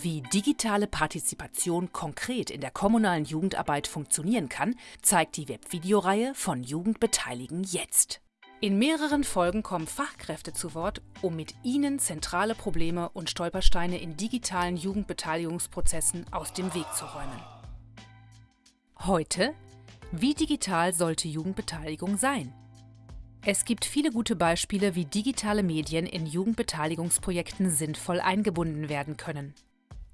Wie digitale Partizipation konkret in der kommunalen Jugendarbeit funktionieren kann, zeigt die Webvideoreihe von Jugendbeteiligen jetzt. In mehreren Folgen kommen Fachkräfte zu Wort, um mit ihnen zentrale Probleme und Stolpersteine in digitalen Jugendbeteiligungsprozessen aus dem Weg zu räumen. Heute Wie digital sollte Jugendbeteiligung sein? Es gibt viele gute Beispiele, wie digitale Medien in Jugendbeteiligungsprojekten sinnvoll eingebunden werden können.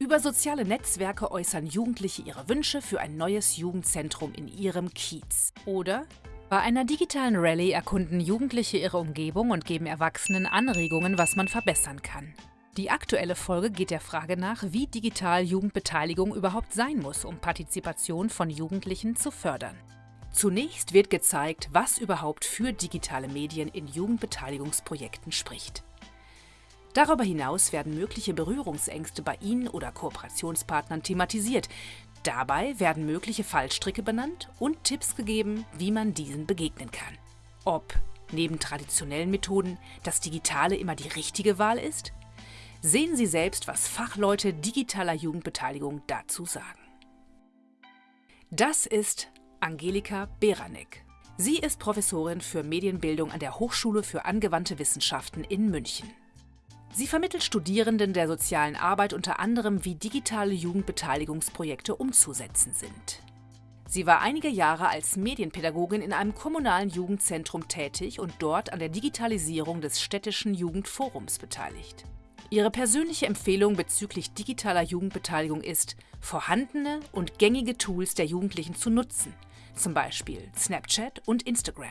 Über soziale Netzwerke äußern Jugendliche ihre Wünsche für ein neues Jugendzentrum in ihrem Kiez. Oder bei einer digitalen Rallye erkunden Jugendliche ihre Umgebung und geben Erwachsenen Anregungen, was man verbessern kann. Die aktuelle Folge geht der Frage nach, wie digital Jugendbeteiligung überhaupt sein muss, um Partizipation von Jugendlichen zu fördern. Zunächst wird gezeigt, was überhaupt für digitale Medien in Jugendbeteiligungsprojekten spricht. Darüber hinaus werden mögliche Berührungsängste bei Ihnen oder Kooperationspartnern thematisiert. Dabei werden mögliche Fallstricke benannt und Tipps gegeben, wie man diesen begegnen kann. Ob neben traditionellen Methoden das Digitale immer die richtige Wahl ist? Sehen Sie selbst, was Fachleute digitaler Jugendbeteiligung dazu sagen. Das ist Angelika Beranek. Sie ist Professorin für Medienbildung an der Hochschule für angewandte Wissenschaften in München. Sie vermittelt Studierenden der sozialen Arbeit unter anderem, wie digitale Jugendbeteiligungsprojekte umzusetzen sind. Sie war einige Jahre als Medienpädagogin in einem kommunalen Jugendzentrum tätig und dort an der Digitalisierung des städtischen Jugendforums beteiligt. Ihre persönliche Empfehlung bezüglich digitaler Jugendbeteiligung ist, vorhandene und gängige Tools der Jugendlichen zu nutzen, zum Beispiel Snapchat und Instagram.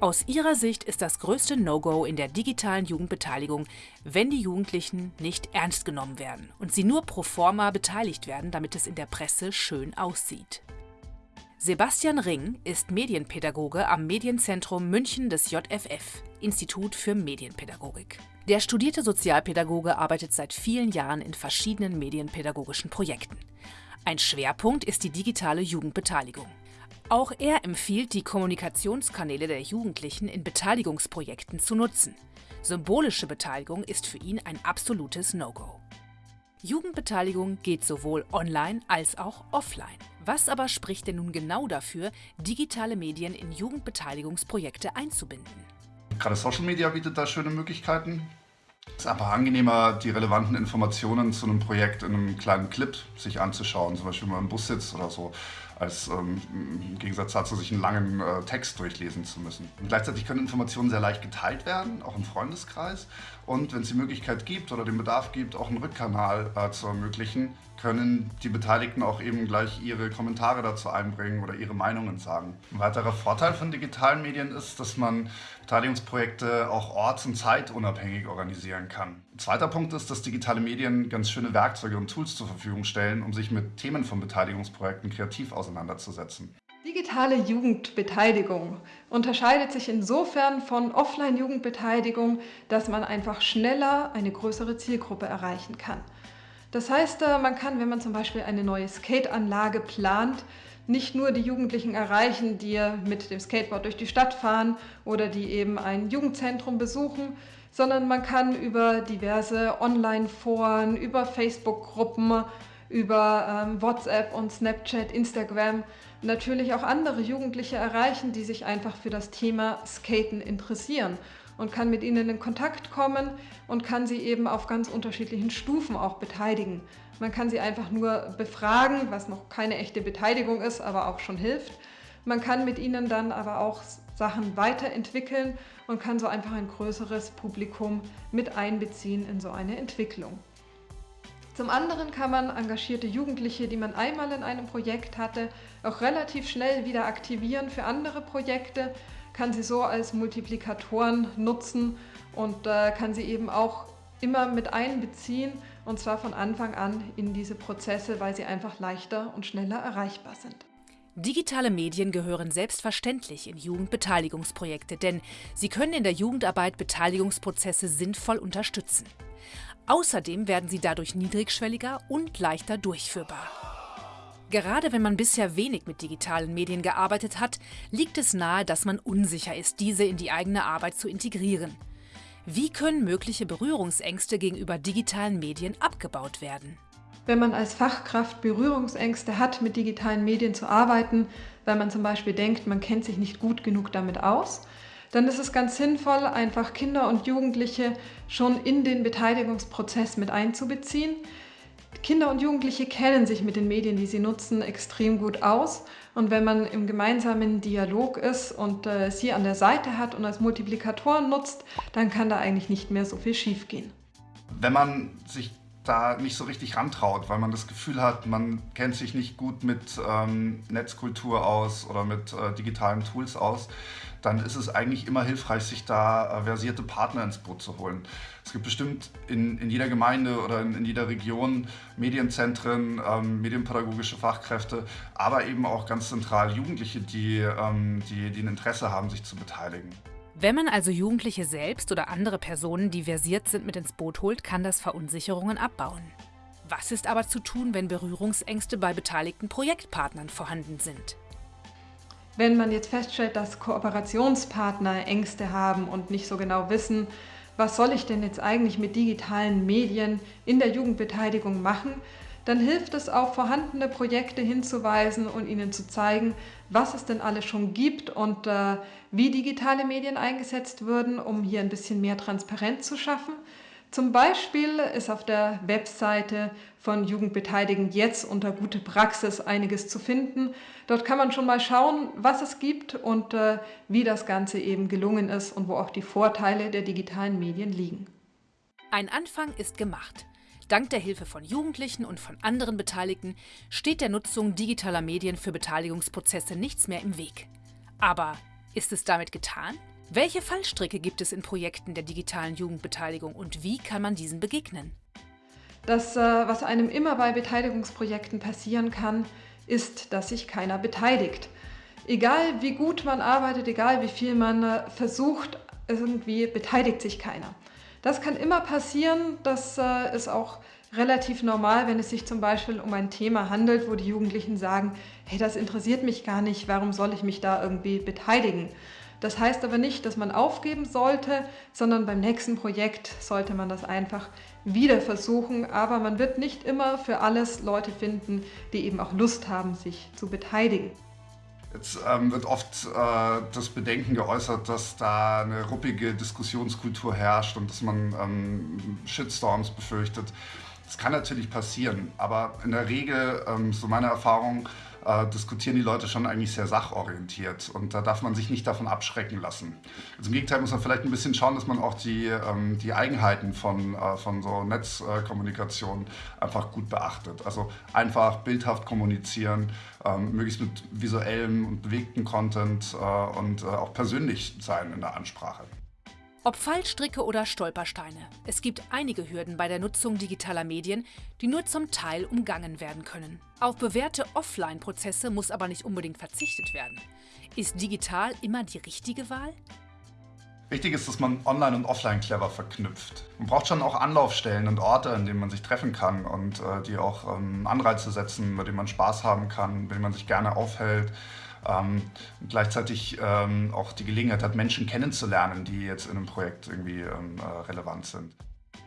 Aus ihrer Sicht ist das größte No-Go in der digitalen Jugendbeteiligung, wenn die Jugendlichen nicht ernst genommen werden und sie nur pro forma beteiligt werden, damit es in der Presse schön aussieht. Sebastian Ring ist Medienpädagoge am Medienzentrum München des JFF, Institut für Medienpädagogik. Der studierte Sozialpädagoge arbeitet seit vielen Jahren in verschiedenen medienpädagogischen Projekten. Ein Schwerpunkt ist die digitale Jugendbeteiligung. Auch er empfiehlt, die Kommunikationskanäle der Jugendlichen in Beteiligungsprojekten zu nutzen. Symbolische Beteiligung ist für ihn ein absolutes No-Go. Jugendbeteiligung geht sowohl online als auch offline. Was aber spricht denn nun genau dafür, digitale Medien in Jugendbeteiligungsprojekte einzubinden? Gerade Social Media bietet da schöne Möglichkeiten. Es ist einfach angenehmer, die relevanten Informationen zu einem Projekt in einem kleinen Clip sich anzuschauen, zum Beispiel wenn man im Bus sitzt oder so als ähm, im Gegensatz dazu, sich einen langen äh, Text durchlesen zu müssen. Und gleichzeitig können Informationen sehr leicht geteilt werden, auch im Freundeskreis. Und wenn es die Möglichkeit gibt oder den Bedarf gibt, auch einen Rückkanal äh, zu ermöglichen, können die Beteiligten auch eben gleich ihre Kommentare dazu einbringen oder ihre Meinungen sagen. Ein weiterer Vorteil von digitalen Medien ist, dass man Beteiligungsprojekte auch orts- und zeitunabhängig organisieren kann. Ein zweiter Punkt ist, dass digitale Medien ganz schöne Werkzeuge und Tools zur Verfügung stellen, um sich mit Themen von Beteiligungsprojekten kreativ auseinanderzusetzen. Digitale Jugendbeteiligung unterscheidet sich insofern von Offline-Jugendbeteiligung, dass man einfach schneller eine größere Zielgruppe erreichen kann. Das heißt, äh, man kann, wenn man zum Beispiel eine neue Skateanlage plant, nicht nur die Jugendlichen erreichen, die mit dem Skateboard durch die Stadt fahren oder die eben ein Jugendzentrum besuchen, sondern man kann über diverse Online-Foren, über Facebook-Gruppen, über ähm, WhatsApp und Snapchat, Instagram natürlich auch andere Jugendliche erreichen, die sich einfach für das Thema Skaten interessieren und kann mit ihnen in Kontakt kommen und kann sie eben auf ganz unterschiedlichen Stufen auch beteiligen. Man kann sie einfach nur befragen, was noch keine echte Beteiligung ist, aber auch schon hilft. Man kann mit ihnen dann aber auch Sachen weiterentwickeln und kann so einfach ein größeres Publikum mit einbeziehen in so eine Entwicklung. Zum anderen kann man engagierte Jugendliche, die man einmal in einem Projekt hatte, auch relativ schnell wieder aktivieren für andere Projekte, kann sie so als Multiplikatoren nutzen und äh, kann sie eben auch immer mit einbeziehen und zwar von Anfang an in diese Prozesse, weil sie einfach leichter und schneller erreichbar sind. Digitale Medien gehören selbstverständlich in Jugendbeteiligungsprojekte, denn sie können in der Jugendarbeit Beteiligungsprozesse sinnvoll unterstützen. Außerdem werden sie dadurch niedrigschwelliger und leichter durchführbar. Gerade wenn man bisher wenig mit digitalen Medien gearbeitet hat, liegt es nahe, dass man unsicher ist, diese in die eigene Arbeit zu integrieren. Wie können mögliche Berührungsängste gegenüber digitalen Medien abgebaut werden? Wenn man als Fachkraft Berührungsängste hat, mit digitalen Medien zu arbeiten, weil man zum Beispiel denkt, man kennt sich nicht gut genug damit aus, dann ist es ganz sinnvoll, einfach Kinder und Jugendliche schon in den Beteiligungsprozess mit einzubeziehen. Kinder und Jugendliche kennen sich mit den Medien, die sie nutzen, extrem gut aus. Und wenn man im gemeinsamen Dialog ist und äh, sie an der Seite hat und als Multiplikatoren nutzt, dann kann da eigentlich nicht mehr so viel schiefgehen. Wenn man sich da nicht so richtig rantraut, weil man das Gefühl hat, man kennt sich nicht gut mit ähm, Netzkultur aus oder mit äh, digitalen Tools aus, dann ist es eigentlich immer hilfreich, sich da äh, versierte Partner ins Boot zu holen. Es gibt bestimmt in, in jeder Gemeinde oder in, in jeder Region Medienzentren, ähm, medienpädagogische Fachkräfte, aber eben auch ganz zentral Jugendliche, die, ähm, die, die ein Interesse haben, sich zu beteiligen. Wenn man also Jugendliche selbst oder andere Personen, die versiert sind, mit ins Boot holt, kann das Verunsicherungen abbauen. Was ist aber zu tun, wenn Berührungsängste bei beteiligten Projektpartnern vorhanden sind? Wenn man jetzt feststellt, dass Kooperationspartner Ängste haben und nicht so genau wissen, was soll ich denn jetzt eigentlich mit digitalen Medien in der Jugendbeteiligung machen, dann hilft es auf vorhandene Projekte hinzuweisen und ihnen zu zeigen, was es denn alles schon gibt und äh, wie digitale Medien eingesetzt würden, um hier ein bisschen mehr Transparenz zu schaffen. Zum Beispiel ist auf der Webseite von Jugendbeteiligen jetzt unter gute Praxis einiges zu finden. Dort kann man schon mal schauen, was es gibt und äh, wie das Ganze eben gelungen ist und wo auch die Vorteile der digitalen Medien liegen. Ein Anfang ist gemacht. Dank der Hilfe von Jugendlichen und von anderen Beteiligten steht der Nutzung digitaler Medien für Beteiligungsprozesse nichts mehr im Weg. Aber ist es damit getan? Welche Fallstricke gibt es in Projekten der digitalen Jugendbeteiligung und wie kann man diesen begegnen? Das, äh, was einem immer bei Beteiligungsprojekten passieren kann, ist, dass sich keiner beteiligt. Egal wie gut man arbeitet, egal wie viel man äh, versucht, irgendwie beteiligt sich keiner. Das kann immer passieren, das äh, ist auch relativ normal, wenn es sich zum Beispiel um ein Thema handelt, wo die Jugendlichen sagen, hey, das interessiert mich gar nicht, warum soll ich mich da irgendwie beteiligen? Das heißt aber nicht, dass man aufgeben sollte, sondern beim nächsten Projekt sollte man das einfach wieder versuchen. Aber man wird nicht immer für alles Leute finden, die eben auch Lust haben, sich zu beteiligen. Jetzt ähm, wird oft äh, das Bedenken geäußert, dass da eine ruppige Diskussionskultur herrscht und dass man ähm, Shitstorms befürchtet. Das kann natürlich passieren, aber in der Regel, ähm, so meine Erfahrung, äh, diskutieren die Leute schon eigentlich sehr sachorientiert und da darf man sich nicht davon abschrecken lassen. Also Im Gegenteil muss man vielleicht ein bisschen schauen, dass man auch die, ähm, die Eigenheiten von, äh, von so Netzkommunikation einfach gut beachtet. Also einfach bildhaft kommunizieren, ähm, möglichst mit visuellem und bewegtem Content äh, und äh, auch persönlich sein in der Ansprache. Ob Fallstricke oder Stolpersteine, es gibt einige Hürden bei der Nutzung digitaler Medien, die nur zum Teil umgangen werden können. Auf bewährte Offline-Prozesse muss aber nicht unbedingt verzichtet werden. Ist digital immer die richtige Wahl? Wichtig ist, dass man online und offline clever verknüpft. Man braucht schon auch Anlaufstellen und Orte, an denen man sich treffen kann und äh, die auch ähm, Anreize setzen, bei denen man Spaß haben kann, bei denen man sich gerne aufhält ähm, gleichzeitig ähm, auch die Gelegenheit hat, Menschen kennenzulernen, die jetzt in einem Projekt irgendwie ähm, äh, relevant sind.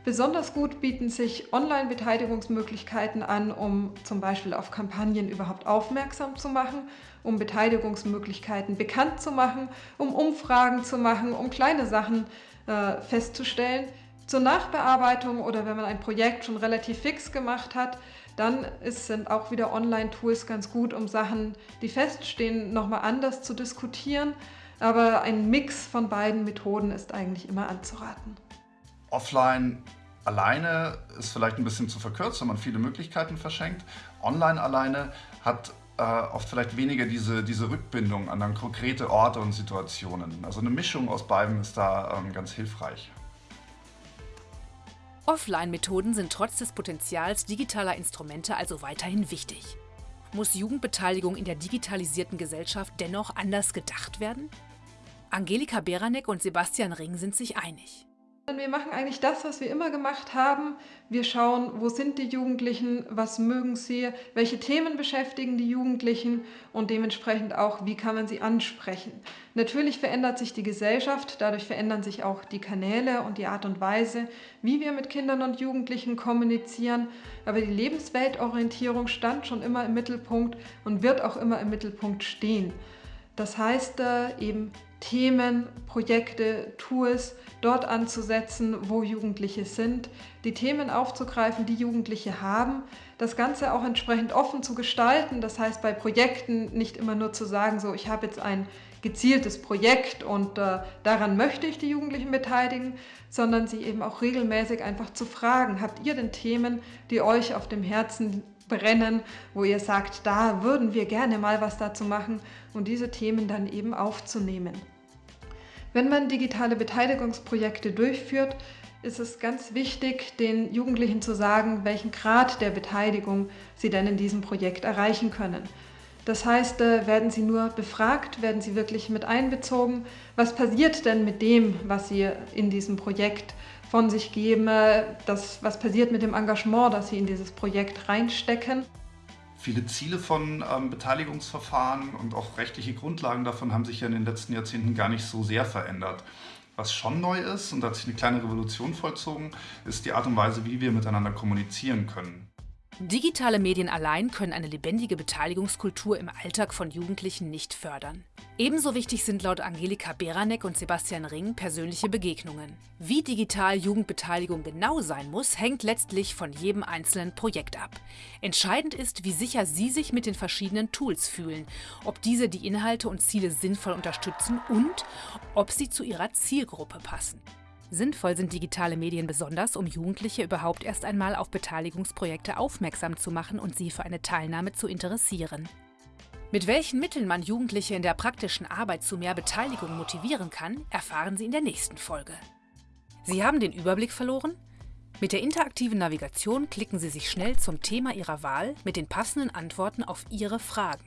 Besonders gut bieten sich Online-Beteiligungsmöglichkeiten an, um zum Beispiel auf Kampagnen überhaupt aufmerksam zu machen, um Beteiligungsmöglichkeiten bekannt zu machen, um Umfragen zu machen, um kleine Sachen äh, festzustellen. Zur Nachbearbeitung oder wenn man ein Projekt schon relativ fix gemacht hat, dann sind auch wieder Online-Tools ganz gut, um Sachen, die feststehen, nochmal anders zu diskutieren. Aber ein Mix von beiden Methoden ist eigentlich immer anzuraten. Offline alleine ist vielleicht ein bisschen zu verkürzt, wenn man viele Möglichkeiten verschenkt. Online alleine hat äh, oft vielleicht weniger diese, diese Rückbindung an dann konkrete Orte und Situationen. Also eine Mischung aus beiden ist da ähm, ganz hilfreich. Offline-Methoden sind trotz des Potenzials digitaler Instrumente also weiterhin wichtig. Muss Jugendbeteiligung in der digitalisierten Gesellschaft dennoch anders gedacht werden? Angelika Beranek und Sebastian Ring sind sich einig. Wir machen eigentlich das, was wir immer gemacht haben. Wir schauen, wo sind die Jugendlichen, was mögen sie, welche Themen beschäftigen die Jugendlichen und dementsprechend auch, wie kann man sie ansprechen. Natürlich verändert sich die Gesellschaft, dadurch verändern sich auch die Kanäle und die Art und Weise, wie wir mit Kindern und Jugendlichen kommunizieren. Aber die Lebensweltorientierung stand schon immer im Mittelpunkt und wird auch immer im Mittelpunkt stehen. Das heißt äh, eben Themen, Projekte, Tools dort anzusetzen, wo Jugendliche sind, die Themen aufzugreifen, die Jugendliche haben, das Ganze auch entsprechend offen zu gestalten. Das heißt bei Projekten nicht immer nur zu sagen, so ich habe jetzt ein gezieltes Projekt und äh, daran möchte ich die Jugendlichen beteiligen, sondern sie eben auch regelmäßig einfach zu fragen, habt ihr denn Themen, die euch auf dem Herzen brennen, wo ihr sagt, da würden wir gerne mal was dazu machen und diese Themen dann eben aufzunehmen. Wenn man digitale Beteiligungsprojekte durchführt, ist es ganz wichtig, den Jugendlichen zu sagen, welchen Grad der Beteiligung sie denn in diesem Projekt erreichen können. Das heißt, äh, werden sie nur befragt, werden sie wirklich mit einbezogen? Was passiert denn mit dem, was sie in diesem Projekt von sich geben? Äh, das, was passiert mit dem Engagement, das sie in dieses Projekt reinstecken? Viele Ziele von ähm, Beteiligungsverfahren und auch rechtliche Grundlagen davon haben sich ja in den letzten Jahrzehnten gar nicht so sehr verändert. Was schon neu ist, und hat sich eine kleine Revolution vollzogen, ist die Art und Weise, wie wir miteinander kommunizieren können. Digitale Medien allein können eine lebendige Beteiligungskultur im Alltag von Jugendlichen nicht fördern. Ebenso wichtig sind laut Angelika Beranek und Sebastian Ring persönliche Begegnungen. Wie digital Jugendbeteiligung genau sein muss, hängt letztlich von jedem einzelnen Projekt ab. Entscheidend ist, wie sicher Sie sich mit den verschiedenen Tools fühlen, ob diese die Inhalte und Ziele sinnvoll unterstützen und ob sie zu Ihrer Zielgruppe passen. Sinnvoll sind digitale Medien besonders, um Jugendliche überhaupt erst einmal auf Beteiligungsprojekte aufmerksam zu machen und sie für eine Teilnahme zu interessieren. Mit welchen Mitteln man Jugendliche in der praktischen Arbeit zu mehr Beteiligung motivieren kann, erfahren Sie in der nächsten Folge. Sie haben den Überblick verloren? Mit der interaktiven Navigation klicken Sie sich schnell zum Thema Ihrer Wahl mit den passenden Antworten auf Ihre Fragen.